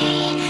away